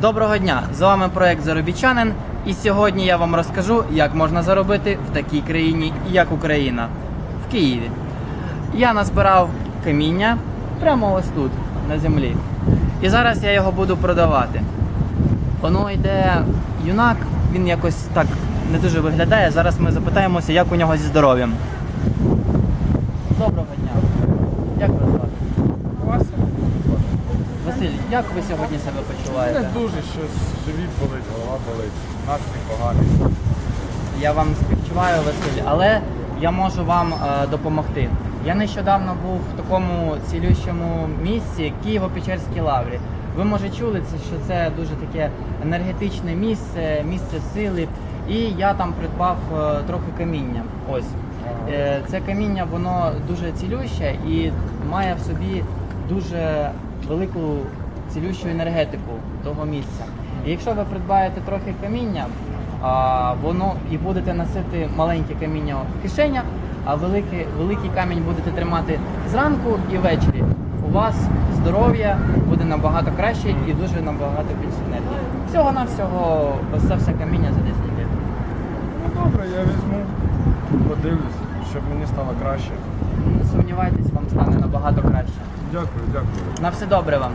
Доброго дня! З вами проект Заробітчанин. І сьогодні я вам розкажу, як можна заробити в такій країні, як Україна, в Києві. Я назбирав каміння прямо ось тут, на землі. І зараз я його буду продавати. Воно йде юнак, він якось так не дуже виглядає. Зараз ми запитаємося, як у нього зі здоров'ям. Доброго дня. Як вас звати? Вася? Василь, як ви сьогодні себе почуваєте? Не дуже щось, живіт болить, голова болить, настрій поганий. Я вам співчуваю, Василь, але я можу вам е, допомогти. Я нещодавно був в такому цілющому місці Києво-Печерській лаврі. Ви може чули що це дуже таке енергетичне місце, місце сили. І я там придбав е, трохи каміння. Ось Е, це каміння, воно дуже цілюще і має в собі дуже велику цілющу енергетику того місця. І якщо ви придбаєте трохи каміння, а, воно і будете носити маленьке каміння в кишенях, а великий, великий камінь будете тримати зранку і ввечері. У вас здоров'я буде набагато краще і дуже набагато більше енергії. Всього на всього ось це все каміння за 10 гривень. Ну добре, я візьму, подивлюсь, щоб мені стало краще. Не сумнівайтесь, вам стане набагато краще. Дякую, дякую. На все добре вам.